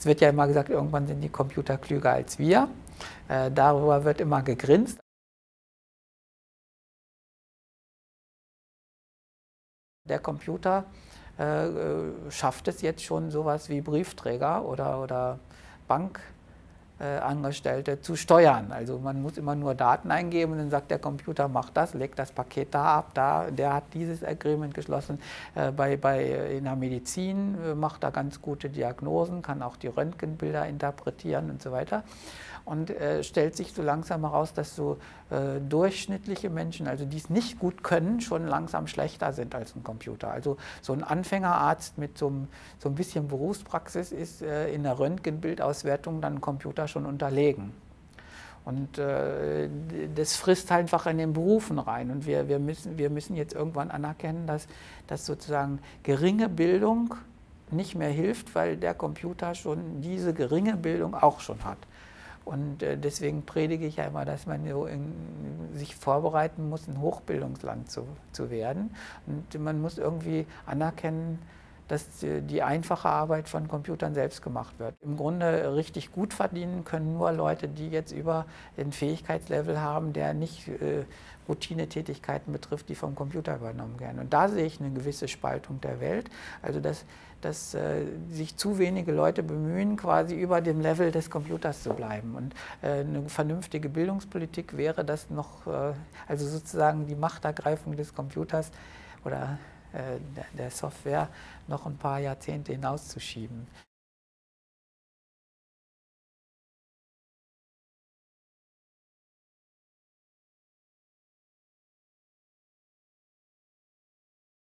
Es wird ja immer gesagt, irgendwann sind die Computer klüger als wir. Äh, darüber wird immer gegrinst. Der Computer äh, äh schafft es jetzt schon sowas wie Briefträger oder, oder Bank. Äh, Angestellte zu steuern. Also man muss immer nur Daten eingeben und dann sagt der Computer, mach das, legt das Paket da ab, da, der hat dieses Agreement geschlossen. Äh, bei, bei, in der Medizin äh, macht er ganz gute Diagnosen, kann auch die Röntgenbilder interpretieren und so weiter und äh, stellt sich so langsam heraus, dass so äh, durchschnittliche Menschen, also die es nicht gut können, schon langsam schlechter sind als ein Computer. Also so ein Anfängerarzt mit so, so ein bisschen Berufspraxis ist äh, in der Röntgenbildauswertung dann ein Computer schon unterlegen. Und äh, das frisst halt einfach in den Berufen rein. Und wir, wir, müssen, wir müssen jetzt irgendwann anerkennen, dass, dass sozusagen geringe Bildung nicht mehr hilft, weil der Computer schon diese geringe Bildung auch schon hat. Und äh, deswegen predige ich ja immer, dass man so in, sich vorbereiten muss, ein Hochbildungsland zu, zu werden. Und man muss irgendwie anerkennen, dass die einfache Arbeit von Computern selbst gemacht wird. Im Grunde richtig gut verdienen können nur Leute, die jetzt über ein Fähigkeitslevel haben, der nicht äh, Routinetätigkeiten betrifft, die vom Computer übernommen werden. Und da sehe ich eine gewisse Spaltung der Welt. Also dass, dass äh, sich zu wenige Leute bemühen, quasi über dem Level des Computers zu bleiben. Und äh, eine vernünftige Bildungspolitik wäre das noch, äh, also sozusagen die Machtergreifung des Computers oder äh, der Software noch ein paar Jahrzehnte hinauszuschieben.